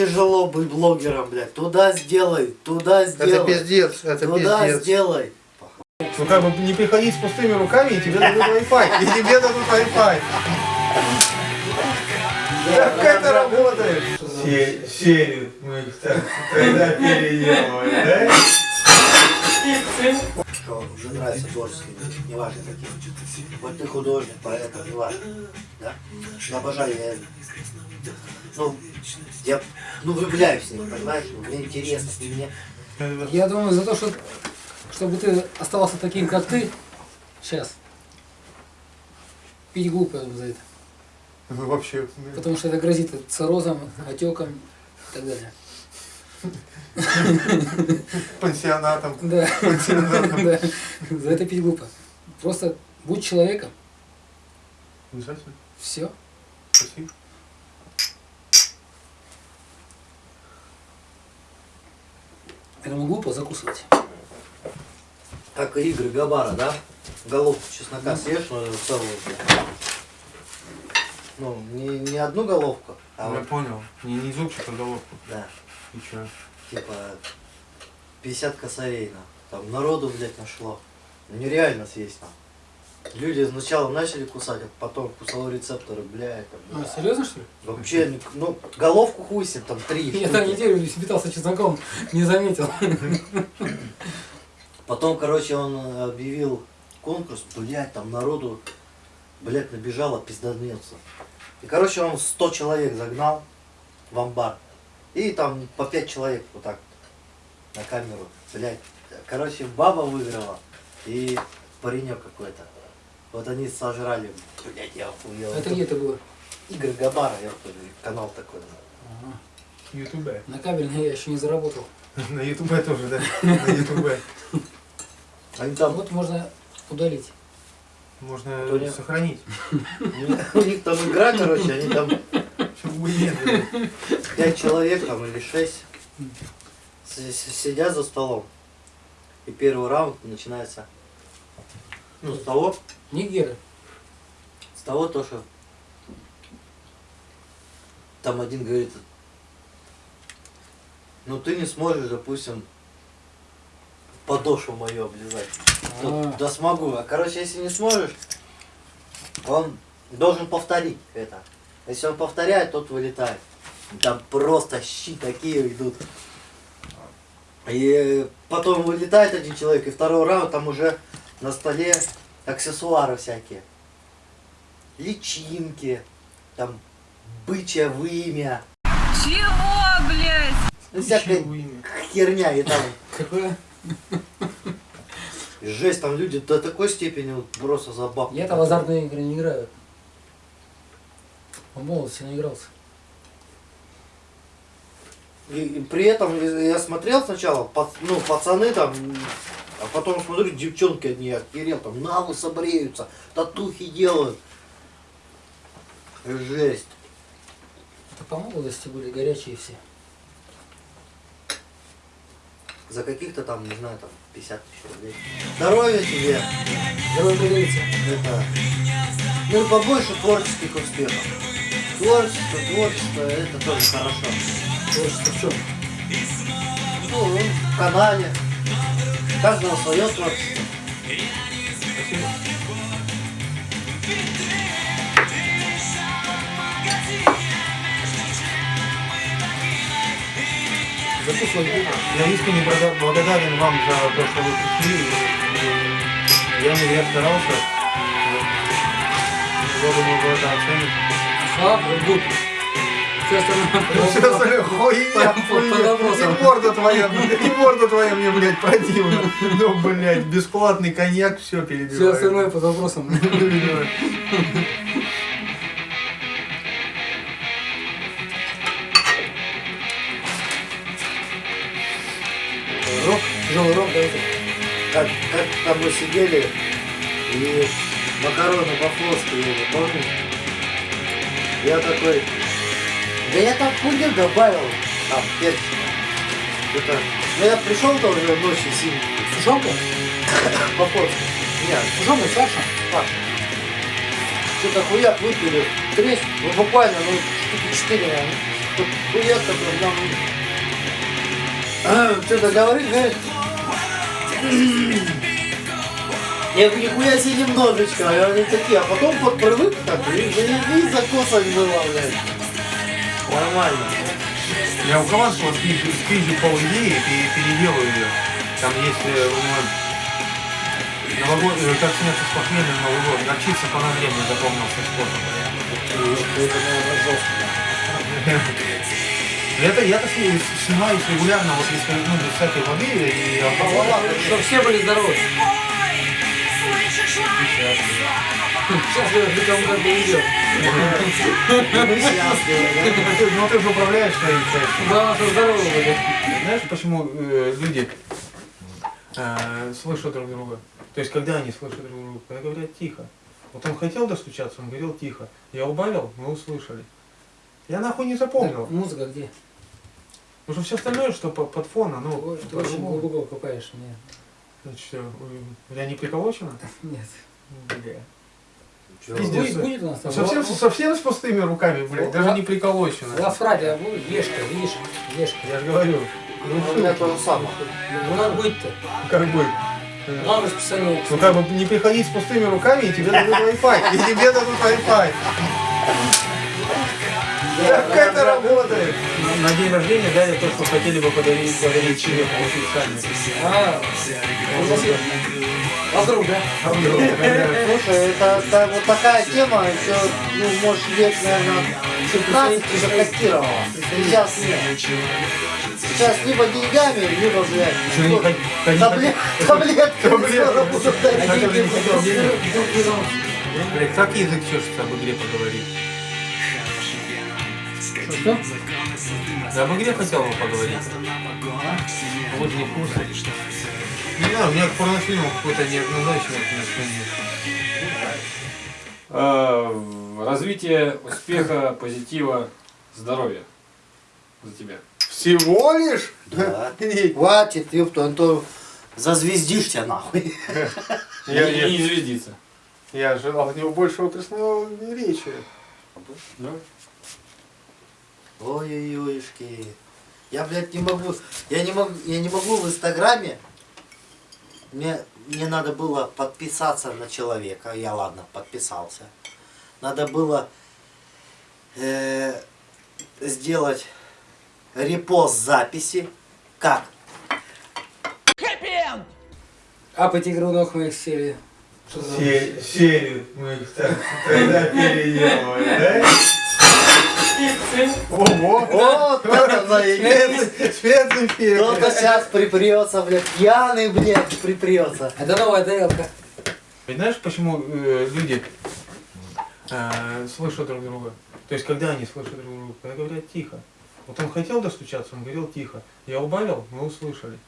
Тяжело быть блогером, блядь. Туда сделай, туда Это сделай. пиздец, это Туда пиздец. сделай. Ну как бы не приходить с пустыми руками, и тебе дадут Wi-Fi. И тебе дадут Wi-Fi. Как это работает? Серию мы тогда переделывали, да? Что уже нравится творческие люди, неважно какие. Вот ты художник, поэт, неважно. Да? Ну, обожаю я. Ну, я ну, влюбляюсь в них, понимаешь? Ну, Мне интересно, мне Я думаю, за то, что, чтобы ты оставался таким, как ты, сейчас, пить глупо я за это. Вы вообще... Потому что это грозит циррозом, отеком и так далее. Пансионатом. Да. Пансионатом. Да. За это пить глупо. Просто будь человеком, Обязательно. все. Спасибо. Поэтому глупо закусывать. как и игры Габара, да? Головку чеснока съешь, но целую. Ну, не, не одну головку, а Я вот, понял. Не, не зубчик, а головку. да, И чё? типа 50 косарей, на. Там народу, блядь, нашло. Ну, нереально съесть, там. Люди сначала начали кусать, а потом кусал рецепторы, там, А, бля. серьезно что ли? Вообще, ни- ну, головку хуй там три Я там неделю питался чесноком, не заметил. Потом, короче, он э, объявил конкурс, блядь, там народу, блядь, набежало пиздонецов. И, короче, он 100 человек загнал в амбар. И там по 5 человек вот так на камеру, блядь. Короче, баба выиграла и паренек какой-то. Вот они сожрали, блядь, я охуел. Это где это было? Игорь Габара, я вот канал такой. Ага. Ютубе. На кабельный я еще не заработал. На Ютубе тоже, да? На Ютубе. Они там, Вот можно удалить. Можно сохранить. у них там игра, короче, они там пять человек там или шесть сидят за столом. И первый раунд начинается. Ну, с того, Нигеры. с того то, что там один говорит, ну ты не сможешь, допустим, подошву мою облизать. А. да смогу. А короче, если не сможешь, он должен повторить это. Если он повторяет, тот вылетает. Там просто щи такие идут. И потом вылетает один человек, и второй раунд там уже на столе аксессуары всякие. Личинки, там бычье вымя, Чего, блядь? ну, всякая Чего имя? херня. И там Какое? жесть, там люди до такой степени вот просто за бабку. Я-то в азартные игры не играю. В молодости наигрался. И, и при этом я смотрел сначала, пац- ну, пацаны там, а потом смотрю, девчонки одни охерел, там на лысо бреются, татухи делают. Жесть. Это по молодости были горячие все. За каких-то там, не знаю, там 50 тысяч рублей. Здоровья тебе. Пригодится. Это, ну и побольше творческих успехов. Творчество, творчество, это тоже хорошо. Творчество в чем? Ну, в канале. Каждого свое творчество. Я искренне благодар- благодарен вам за то, что вы пришли. Я, я старался. Я думаю, вы это оцените. Слаб, глупо. Все остальное. Хуйня, хуйня. И морда твоя, и морда твоя мне, блядь, противна. Ну, блядь, бесплатный коньяк, все перебивает. Все остальное под вопросом. Рок, тяжелый рок, да? Как, как там мы сидели и макароны по-флотски ели, помнишь? Я такой, да я там хуйню добавил, там, перчик. Это, ну я пришел-то уже ночью синий, Сушонка? по-флотски. Нет, Сушонка, Саша? Паша. Что-то хуяк выпили, треск, ну буквально, ну, штуки четыре, наверное. хуяк такой, нам... А, Что-то говорит, говорит. Я говорю, нихуя себе немножечко, а они такие, а потом под привык так, и заебись закосок было, блядь. Нормально. Я у Хованского скрижу, скрижу пол идеи и переделаю ее. Там есть э, новогодний, как сняться с похмелья на Новый год. Горчица по нагреву запомнился способ. Это, наверное, жестко. Это я-то сни- снимаюсь регулярно, вот если ну, без всякой воды и. Чтобы все были здоровы. Сейчас я никому как бы идет. Мы счастливы, да? Ты- Ну ты же управляешь своей частью. Главное, что здоровы были. Знаешь, почему э, люди э, слышат друг друга? То есть, когда они слышат друг друга, когда говорят тихо. Вот он хотел достучаться, он говорил тихо. Я убавил, мы услышали. Я нахуй не запомнил. Музыка где? Потому что все остальное, что по- под фон, оно... Ой, Ты очень глубоко копаешь меня. Значит, ой, я не приколочено? Нет. Бля. Пиздец. Будет, будет у нас там. Совсем, Ла- совсем с пустыми руками, блядь, даже не приколочено. Лавфрадия будет, Лешка, видишь? Лешка. Я же говорю, Ну, у меня то же самое. Ну надо быть-то. как бы... Главное расписание. Ну как бы не приходить с пустыми руками, и тебе дадут Wi-Fi. И тебе дадут Wi-Fi. Как это работает? На день рождения дали то, что хотели бы подарить, подарить тебе, получить сами. А, у нас есть- а вдруг, да? Слушай, это, это вот такая тема, еще, ну, может, лет, наверное, 15 уже кастировала. Сейчас нет. Сейчас либо деньгами, либо, блядь, ну, таблет- вдруг берут. Блядь, как язык чешется об игре поговорить? Что? Да об игре хотел бы поговорить. Вот не в курсе. Не знаю, у меня к порнофильму какое-то неоднозначное отношение. Э, Развитие успеха, позитива, здоровья за тебя. Всего лишь? Да. Хватит, ёпту, а то зазвездишься нахуй. Я, и не звездиться. я ожидал от него больше отраслевой речи. Давай. Ой-ой-ойшки. Я, блядь, не могу. Я не могу, я не могу в Инстаграме. Мне, мне надо было подписаться на человека. Я ладно, подписался. Надо было э, сделать репост записи. Как? Апать игру нахуй их серии. Что за... Се- Серию мы тогда переделывали, да? Ого! Вот это заебись. Спец- Спецэффект! Кто-то сейчас припрется, блядь, пьяный, блядь, припрется. Это новая тарелка. Знаешь, почему э, люди э, слышат друг друга? То есть, когда они слышат друг друга, когда говорят тихо. Вот он хотел достучаться, он говорил тихо. Я убавил, мы услышали.